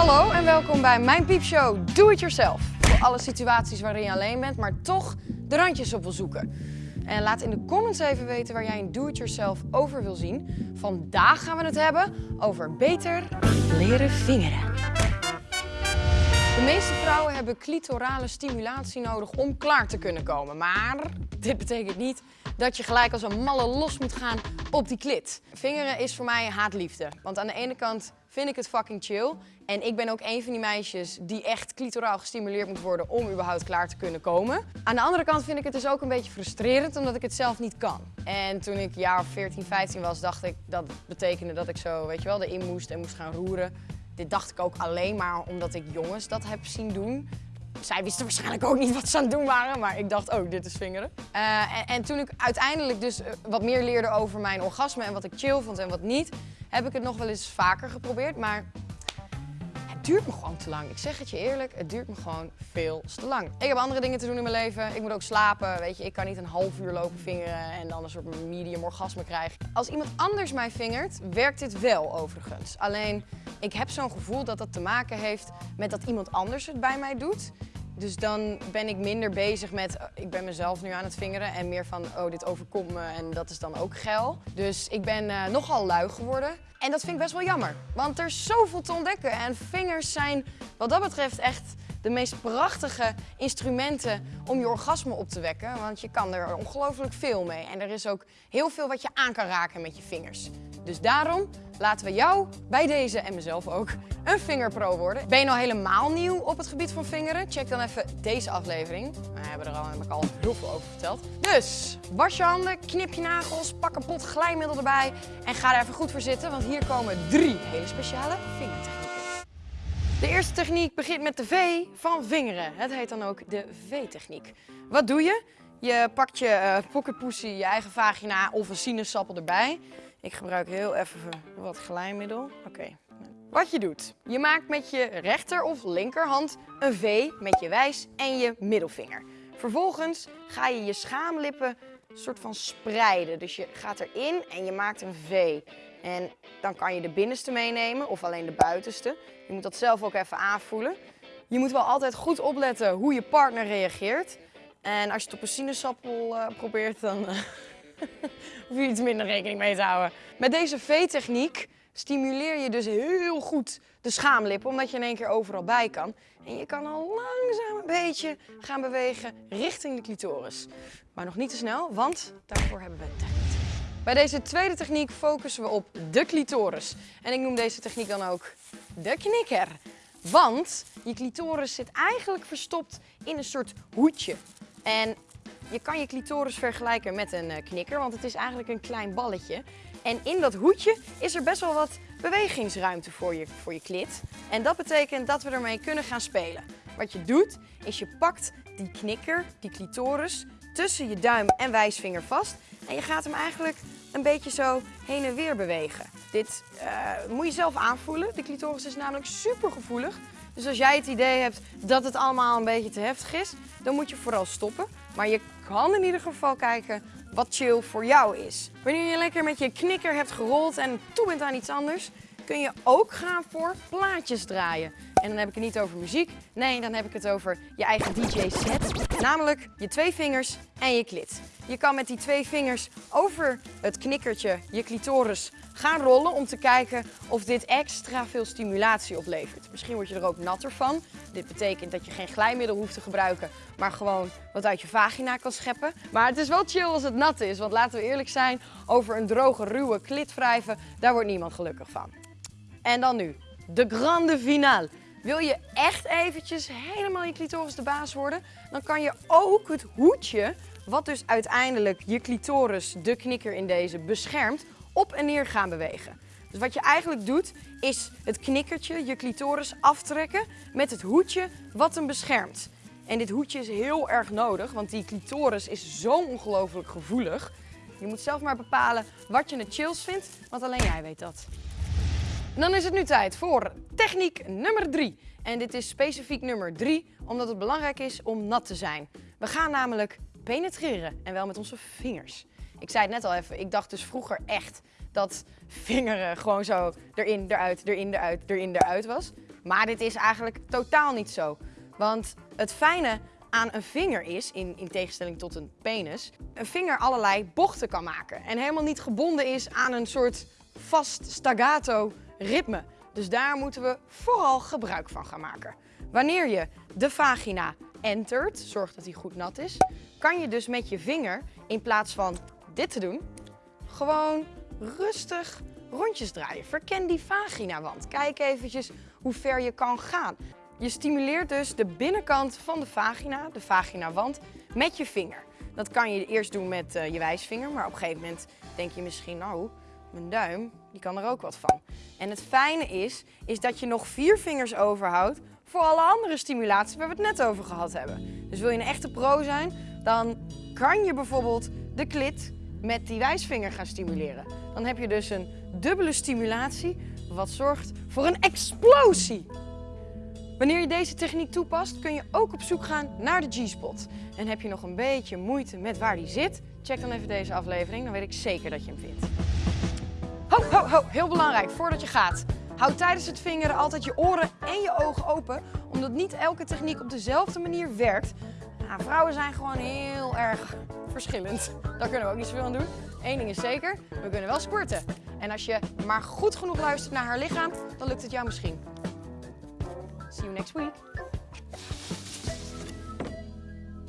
Hallo en welkom bij mijn piepshow Do It Yourself. Voor alle situaties waarin je alleen bent, maar toch de randjes op wil zoeken. En laat in de comments even weten waar jij een Do It Yourself over wil zien. Vandaag gaan we het hebben over beter leren vingeren. De meeste vrouwen hebben clitorale stimulatie nodig om klaar te kunnen komen. Maar dit betekent niet dat je gelijk als een malle los moet gaan op die klit. Vingeren is voor mij haatliefde. Want aan de ene kant vind ik het fucking chill. En ik ben ook een van die meisjes die echt clitoraal gestimuleerd moet worden om überhaupt klaar te kunnen komen. Aan de andere kant vind ik het dus ook een beetje frustrerend omdat ik het zelf niet kan. En toen ik jaar of 14, 15 was, dacht ik dat betekende dat ik zo, weet je wel, erin moest en moest gaan roeren. Dit dacht ik ook alleen maar omdat ik jongens dat heb zien doen. Zij wisten waarschijnlijk ook niet wat ze aan het doen waren, maar ik dacht, oh, dit is vingeren. Uh, en, en, toen ik uiteindelijk dus eh, wat meer leerde over mijn orgasme en wat ik chill vond en wat niet, heb ik het nog wel eens vaker geprobeerd, maar het duurt me gewoon te lang. Ik zeg het je eerlijk, het duurt me gewoon veel te lang. Ik heb andere dingen te doen in mijn leven. Ik moet ook slapen. Weet je, ik kan niet een half uur lopen vingeren en dan een soort medium orgasme krijgen. Als iemand anders mij vingert, werkt dit wel overigens. Alleen, ik heb zo'n gevoel dat dat te maken heeft met dat iemand anders het bij mij doet. Dus dan ben ik minder bezig met, oh, ik ben mezelf nu aan het vingeren en meer van, oh dit overkomt me en dat is dan ook geil. Dus ik ben uh, nogal lui geworden. En dat vind ik best wel jammer, want er is zoveel te ontdekken. En vingers zijn wat dat betreft echt de meest prachtige instrumenten om je orgasme op te wekken. Want je kan er ongelooflijk veel mee. En er is ook heel veel wat je aan kan raken met je vingers. Dus daarom laten we jou bij deze en mezelf ook een vingerpro worden. Ben je nou helemaal nieuw op het gebied van vingeren? Check dan even deze aflevering. We hebben er al, heb al heel veel over verteld. Dus was je handen, knip je nagels, pak een pot glijmiddel erbij en ga er even goed voor zitten. Want hier komen drie hele speciale vingertechnieken. De eerste techniek begint met de V van vingeren. Het heet dan ook de V-techniek. Wat doe je? Je pakt je uh, je eigen vagina of een sinaasappel erbij. Ik gebruik heel even wat glijmiddel. Oké. Wat je doet, je maakt met je rechter of linkerhand een V met je wijs en je middelvinger. Vervolgens ga je je schaamlippen soort van spreiden. Dus je gaat erin en je maakt een V. En dan kan je de binnenste meenemen of alleen de buitenste. Je moet dat zelf ook even aanvoelen. Je moet wel altijd goed opletten hoe je partner reageert. En als je het op een sinaasappel uh, probeert, dan uh, hoef je iets minder rekening mee te houden. Met deze V-techniek stimuleer je dus heel goed de schaamlippen, omdat je in één keer overal bij kan. En je kan al langzaam een beetje gaan bewegen richting de clitoris. Maar nog niet te snel, want daarvoor hebben we techniek. Bij deze tweede techniek focussen we op de clitoris. En ik noem deze techniek dan ook de knikker. Want je clitoris zit eigenlijk verstopt in een soort hoedje. En je kan je clitoris vergelijken met een eh, knikker, want het is eigenlijk een klein balletje. En in dat hoedje is er best wel wat bewegingsruimte voor je, voor je klit. En dat betekent dat we ermee kunnen gaan spelen. Wat je doet, is je pakt die knikker, die clitoris, tussen je duim en wijsvinger vast. En je gaat hem eigenlijk een beetje zo heen en weer bewegen. Dit uh, moet je zelf aanvoelen. De clitoris is namelijk super gevoelig. Dus als jij het idee hebt dat het allemaal een beetje te heftig is, dan moet je vooral stoppen. Maar je kan in ieder geval kijken wat chill voor jou is. Wanneer je lekker met je knikker hebt gerold en toe bent aan iets anders, kun je ook gaan voor plaatjes draaien. En dan heb ik het niet over muziek, nee, dan heb ik het over je eigen DJ-set. Namelijk je twee vingers en je klit. Je kan met die twee vingers over het knikkertje, je clitoris, gaan rollen om te kijken of dit extra veel stimulatie oplevert. Misschien word je er ook natter van. Dit betekent dat je geen glijmiddel hoeft te gebruiken, maar gewoon wat uit je vagina kan scheppen. Maar het is wel chill als het nat is, want laten we eerlijk zijn, over een droge, ruwe klit wrijven, daar wordt niemand gelukkig van. En dan nu, de grande finale. Wil je echt eventjes helemaal je clitoris de baas worden, dan kan je ook het hoedje, wat dus uiteindelijk je clitoris, de knikker in deze, beschermt, op en neer gaan bewegen. Dus wat je eigenlijk doet, is het knikkertje, je clitoris, aftrekken met het hoedje wat hem beschermt. En dit hoedje is heel erg nodig, want die clitoris is zo ongelooflijk gevoelig. Je moet zelf maar bepalen wat je het chills vindt, want alleen jij weet dat. dan is het nu tijd voor techniek nummer 3. En dit is specifiek nummer 3, omdat het belangrijk is om nat te zijn. We gaan namelijk penetreren en wel met onze vingers. Ik zei het net al even, ik dacht dus vroeger echt dat vingeren gewoon zo erin, eruit, erin, eruit, erin, eruit was. Maar dit is eigenlijk totaal niet zo. Want het fijne aan een vinger is, in, in tegenstelling tot een penis, een vinger allerlei bochten kan maken. En helemaal niet gebonden is aan een soort vast staccato ritme. Dus daar moeten we vooral gebruik van gaan maken. Wanneer je de vagina entert, zorg dat die goed nat is, kan je dus met je vinger in plaats van dit te doen, gewoon rustig rondjes draaien. Verken die vaginawand. Kijk eventjes hoe ver je kan gaan. Je stimuleert dus de binnenkant van de vagina, de vaginawand, met je vinger. Dat kan je eerst doen met uh, je wijsvinger, maar op een gegeven moment denk je misschien, nou, mijn duim, die kan er ook wat van. En het fijne is, is dat je nog vier vingers overhoudt voor alle andere stimulaties waar we het net over gehad hebben. Dus wil je een echte pro zijn, dan kan je bijvoorbeeld de klit met die wijsvinger gaan stimuleren. Dan heb je dus een dubbele stimulatie, wat zorgt voor een explosie. Wanneer je deze techniek toepast, kun je ook op zoek gaan naar de G-spot. En heb je nog een beetje moeite met waar die zit, check dan even deze aflevering, dan weet ik zeker dat je hem vindt. Ho, ho, ho, heel belangrijk, voordat je gaat. Houd tijdens het vingeren altijd je oren en je ogen open, omdat niet elke techniek op dezelfde manier werkt. Nou, vrouwen zijn gewoon heel erg verschillend. Daar kunnen we ook niet zoveel aan doen. Eén ding is zeker, we kunnen wel sporten. En als je maar goed genoeg luistert naar haar lichaam, dan lukt het jou misschien. See you next week.